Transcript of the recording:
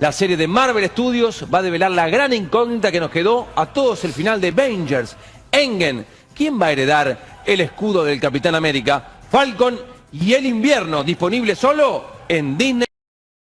La serie de Marvel Studios va a develar la gran incógnita que nos quedó a todos el final de Avengers. Engen, ¿quién va a heredar el escudo del Capitán América? Falcon y el invierno, disponible solo en Disney.